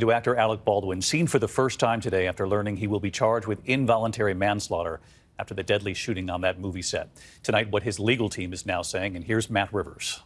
To actor Alec Baldwin, seen for the first time today after learning he will be charged with involuntary manslaughter after the deadly shooting on that movie set. Tonight, what his legal team is now saying, and here's Matt Rivers.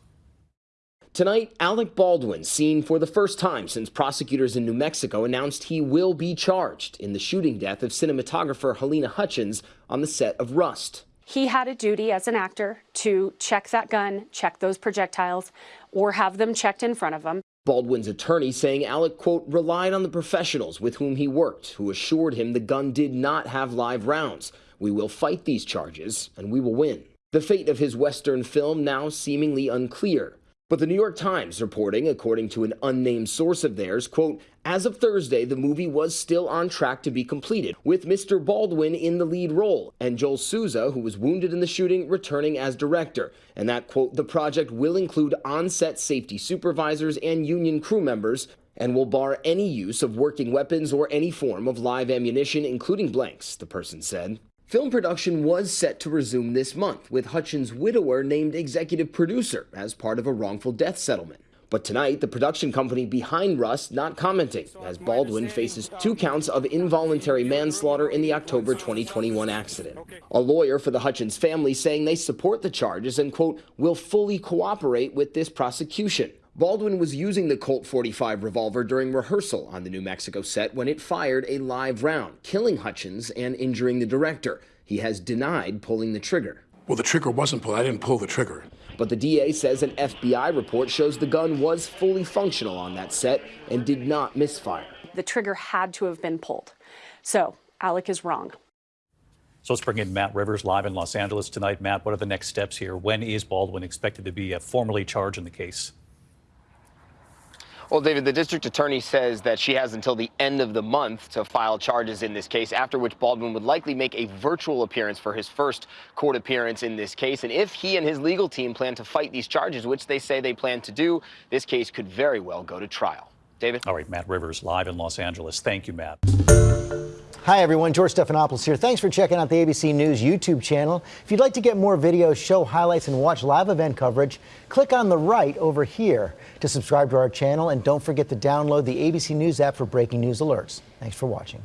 Tonight, Alec Baldwin seen for the first time since prosecutors in New Mexico announced he will be charged in the shooting death of cinematographer Halyna Hutchins on the set of Rust. He had a duty as an actor to check that gun, check those projectiles, or have them checked in front of him. Baldwin's attorney saying Alec, quote, relied on the professionals with whom he worked, who assured him the gun did not have live rounds. We will fight these charges, and we will win. The fate of his Western film now seemingly unclear. But the New York Times reporting, according to an unnamed source of theirs, quote, as of Thursday, the movie was still on track to be completed, with Mr. Baldwin in the lead role, and Joel Souza, who was wounded in the shooting, returning as director. And that, quote, the project will include on-set safety supervisors and union crew members, and will bar any use of working weapons or any form of live ammunition, including blanks, the person said. Film production was set to resume this month, with Hutchins' widower named executive producer as part of a wrongful death settlement. But tonight, the production company behind Rust not commenting, as Baldwin faces two counts of involuntary manslaughter in the October 2021 accident. A lawyer for the Hutchins family saying they support the charges and, quote, will fully cooperate with this prosecution. Baldwin was using the Colt 45 revolver during rehearsal on the New Mexico set when it fired a live round, killing Hutchins and injuring the director. He has denied pulling the trigger. Well, the trigger wasn't pulled. I didn't pull the trigger. But the DA says an FBI report shows the gun was fully functional on that set and did not misfire. The trigger had to have been pulled. So Alec is wrong. So let's bring in Matt Rivers live in Los Angeles tonight. Matt, what are the next steps here? When is Baldwin expected to be uh, formally charged in the case? Well, David, the district attorney says that she has until the end of the month to file charges in this case, after which Baldwin would likely make a virtual appearance for his first court appearance in this case. And if he and his legal team plan to fight these charges, which they say they plan to do, this case could very well go to trial. David? All right, Matt Rivers live in Los Angeles. Thank you, Matt. Hi, everyone. George Stephanopoulos here. Thanks for checking out the ABC News YouTube channel. If you'd like to get more videos, show highlights, and watch live event coverage, click on the right over here to subscribe to our channel. And don't forget to download the ABC News app for breaking news alerts. Thanks for watching.